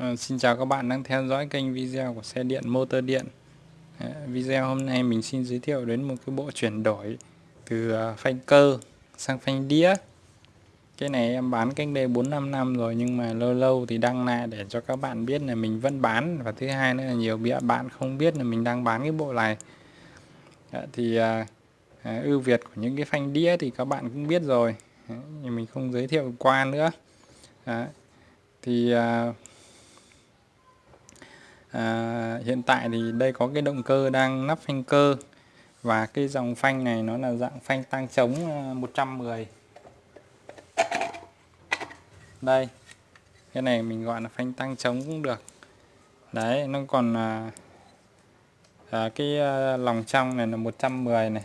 À, xin chào các bạn đang theo dõi kênh video của xe điện motor điện. À, Video hôm nay mình xin giới thiệu đến một cái bộ chuyển đổi từ ờ, phanh cơ sang phanh đĩa. Cái này em bán cách đây 4-5 năm rồi nhưng mà lâu lâu thì đăng lại để cho các bạn biết là mình vẫn bán. Và thứ hai nữa là nhiều bạn không biết là mình đang bán cái bộ này. À, Thì à, à, ưu việt của những cái phanh đĩa thì các bạn cũng biết rồi. Nhưng mình không giới thiệu qua nữa. À, thì à, à, hiện tại thì đây có cái động cơ đang nắp phanh cơ. Và cái dòng phanh này nó là dạng phanh tăng chống à, 110 đây cái này mình gọi là phanh tăng chống cũng được. Đấy nó còn à, à, cái à, lòng trong này là 110 này.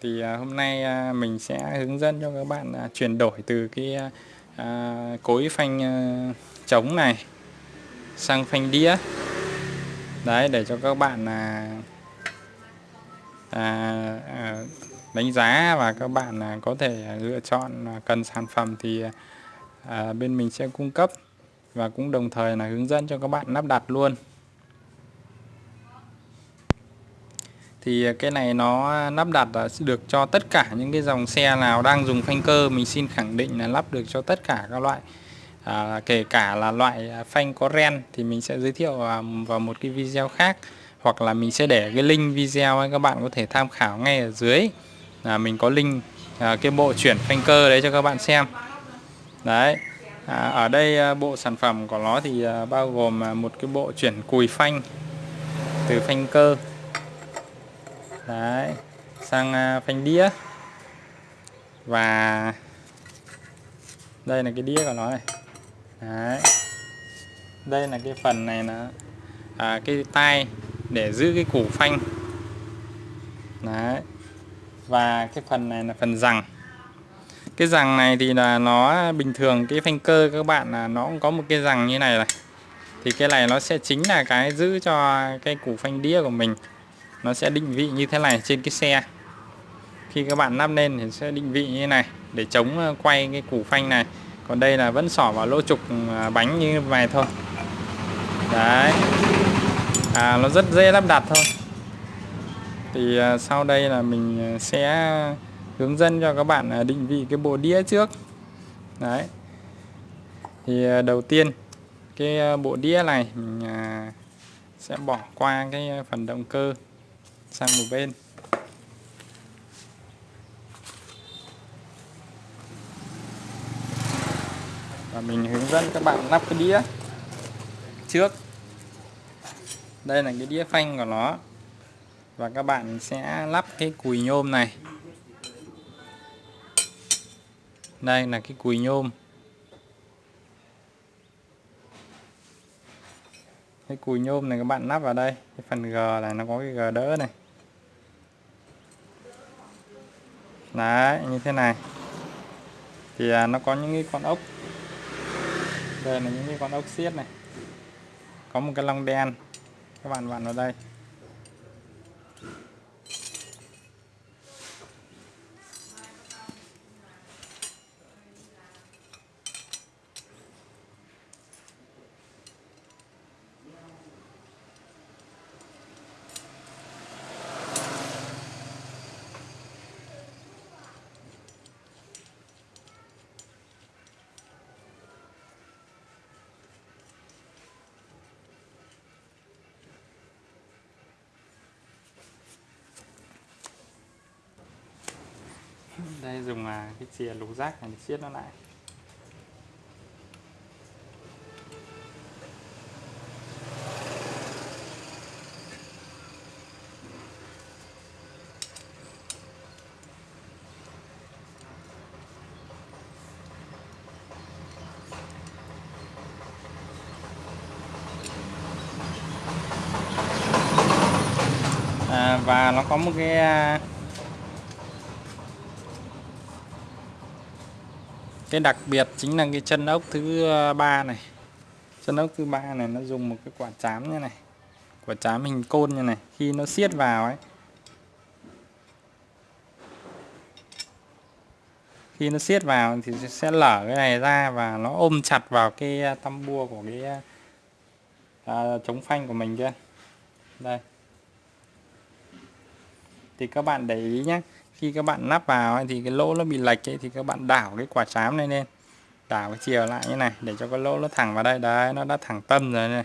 Thì à, hôm nay à, mình sẽ hướng dẫn cho các bạn à, chuyển đổi từ cái à, à cối phanh à, chống này sang phanh đĩa. Đấy để cho các bạn là à, à, đánh giá và các bạn à, có thể lựa chọn cần sản phẩm thì à, bên mình sẽ cung cấp và cũng đồng thời là hướng dẫn cho các bạn lắp đặt luôn. Thì cái này nó lắp đặt được cho tất cả những cái dòng xe nào đang dùng phanh cơ mình xin khẳng định là lắp được cho tất cả các loại à, kể cả là loại à, phanh có ren thì mình sẽ giới thiệu à, vào một cái video khác. Hoặc là mình sẽ để cái link video ấy các bạn có thể tham khảo ngay ở dưới. Là mình có link à, cái bộ chuyển phanh cơ đấy cho các bạn xem. Đấy. À, ở đây à, bộ sản phẩm của nó thì à, bao gồm một cái bộ chuyển cùi phanh từ phanh cơ. Đấy. Sang à, phanh đĩa. Và đây là cái đĩa của nó này. Đấy. đây là cái phần này là à, cái tay để giữ cái củ phanh. Đấy. và cái phần này là phần rằng. Cái rằng này thì là nó bình thường cái phanh cơ các bạn là nó cũng có một cái rằng như này này. Thì cái này nó sẽ chính là cái giữ cho cái củ phanh đĩa của mình. Nó sẽ định vị như thế này trên cái xe. Khi các bạn lắp lên thì sẽ định vị như thế này để chống ờ, quay cái củ phanh này còn đây là vẫn xỏ vào lỗ trục à, bánh như này thôi. Đấy. À, nó rất dễ lắp đặt thôi. Thì à, sau đây là mình à, sẽ hướng dẫn cho các bạn à, định vị cái bộ đĩa trước. Đấy. Thì à, đầu tiên cái bộ đĩa này mình sẽ bỏ qua cái phần động cơ sang một bên. Mình hướng dẫn các bạn lắp cái đĩa trước. Đây là cái đĩa phanh của nó. Và các bạn sẽ lắp cái cùi nhôm này. Đây là cái cùi nhôm. Cái cùi nhôm này các bạn lắp vào đây. Cái phần G này nó có cái G đỡ này. Đấy, như thế này. Thì à, nó có những cái con ốc đây là những cái con ốc xiết này. Có một cái lông đen. Các bạn vặn vào đây. Đây, dùng à, cái chìa lục rác này để siết nó lại. À, và nó có một cái à, cái đặc biệt chính là cái chân ốc thứ ờ, ba này. Chân ốc thứ ba này nó dùng một cái quả chám như này quả chám hình côn như này khi nó siết vào ấy. Khi nó siết vào thì sẽ lở cái này ra và nó ôm chặt vào cái ờ, tăm bua của cái ờ, à, chống phanh của mình kia. Đây. Thì các bạn để ý nhé khi các bạn lắp vào thì cái lỗ nó bị lệch ấy, thì các bạn đảo cái quả chám này lên. Đảo cái chiều lại như này để cho cái lỗ nó thẳng vào đây. Đấy nó đã thẳng tâm rồi này.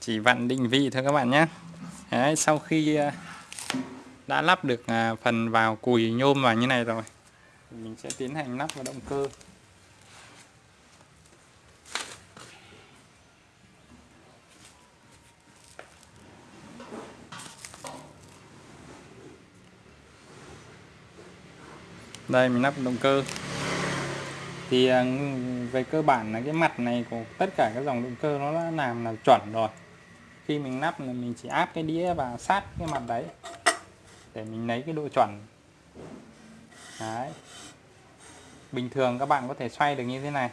Chỉ vặn định vị thôi các bạn nhé. Đấy, sau khi ờ, đã lắp được à, phần vào cùi nhôm vào như này rồi. Mình sẽ tiến hành lắp vào động cơ. Đây, mình lắp động cơ. Thì à, về cơ bản là cái mặt này của tất cả các dòng động cơ nó đã làm là chuẩn rồi. Khi mình lắp là mình chỉ áp cái đĩa và sát cái mặt đấy để mình lấy cái độ chuẩn. Đấy. Bình thường các bạn có thể xoay được như thế này.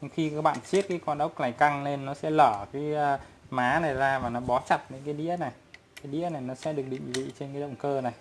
Nhưng khi các bạn siết cái con ốc này căng lên, nó sẽ lở cái ờ, má này ra và nó bó chặt những cái đĩa này. Cái đĩa này nó sẽ được định vị trên cái động cơ này.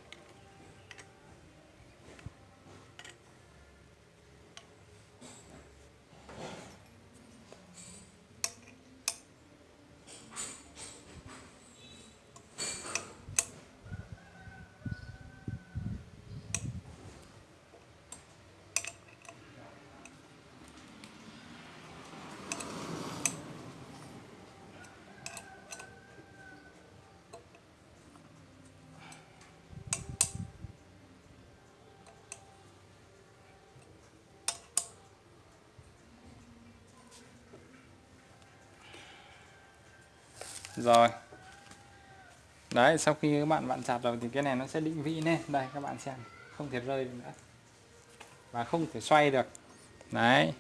Rồi. Đấy, sau khi các bạn vặn chặt rồi thì cái này nó sẽ định vị lên đây, các bạn xem. Không thể rơi nữa. Và không thể xoay được. Đấy.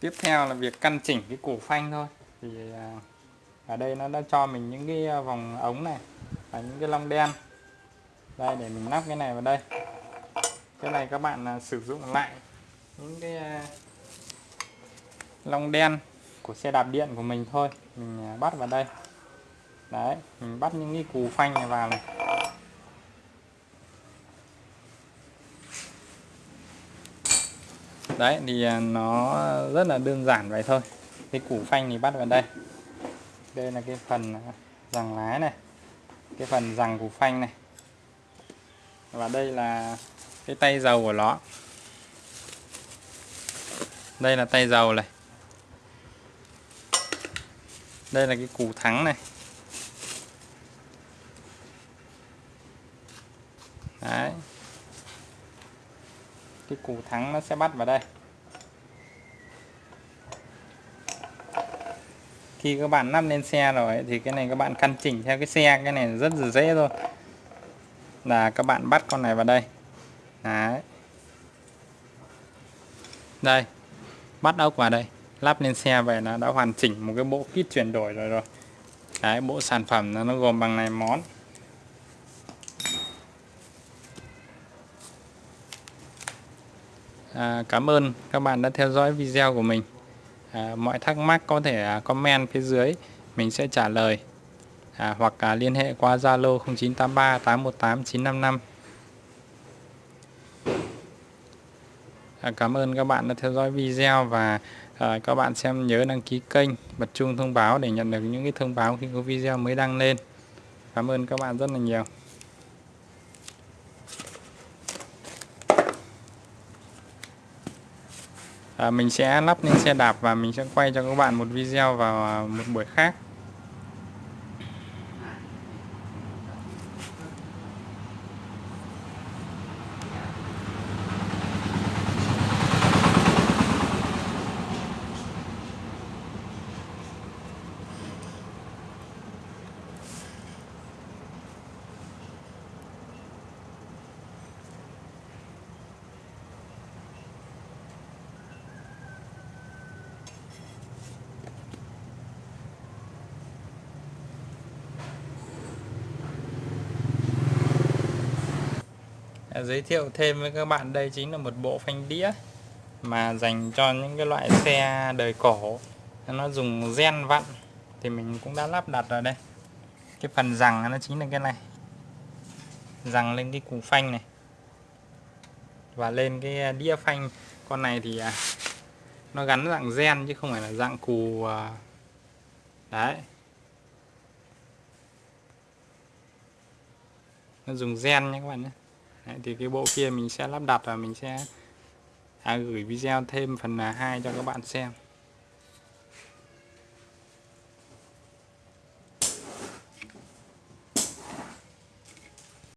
Tiếp theo là việc căn chỉnh cái cổ phanh thôi. Thì à, ở đây nó đã cho mình những cái à, vòng ống này và những cái lông đen. Đây, để mình lắp cái này vào đây. Cái này các bạn à, sử dụng lại những cái lông đen, của xe đạp điện của mình thôi. Mình à, bắt vào đây. Đấy, mình bắt những cái cù phanh này vào này. Đấy, thì à, nó rất là đơn giản vậy thôi. Cái củ phanh thì bắt vào đây. Đây là cái phần à, rằng lái này. Cái phần rằng củ phanh này. Và đây là cái tay dầu của nó đây là tay dầu này đây là cái củ thắng này. Đấy. Cái củ thắng nó sẽ bắt vào đây. Khi các bạn lắp lên xe rồi thì cái này các bạn căn chỉnh theo cái xe, cái này rất là dễ thôi. Là các bạn bắt con này vào đây. Đấy. Đây. Bắt ốc vào đây lắp lên xe về nó đã hoàn chỉnh một cái bộ kit chuyển đổi rồi rồi. Cái bộ sản phẩm nó, nó gồm bằng này món. À, cảm ơn các bạn đã theo dõi video của mình. À, mọi thắc mắc có thể à, comment phía dưới mình sẽ trả lời. À, hoặc à, liên hệ qua Zalo 0983 818 955 à, cảm ơn các bạn đã theo dõi video và à, các bạn xem nhớ đăng ký kênh bật chuông thông báo để nhận được những cái thông báo khi có video mới đăng lên. Cảm ơn các bạn rất là nhiều. À, mình sẽ lắp lên xe đạp và mình sẽ quay cho các bạn một video vào à, một buổi khác. Giới thiệu thêm với các bạn, đây chính là một bộ phanh đĩa mà dành cho những cái loại xe đời cổ. Nó dùng gen vặn thì mình cũng đã lắp đặt ở đây. Cái phần rằng nó chính là cái này. Rằng lên cái củ phanh này. Và lên cái đĩa phanh. Con này thì à, nó gắn dạng gen chứ không phải là dạng cù à, đấy. Nó dùng gen nha các bạn nhé đấy, thì cái bộ kia mình sẽ lắp đặt và mình sẽ à, gửi video thêm phần 2 cho các bạn xem.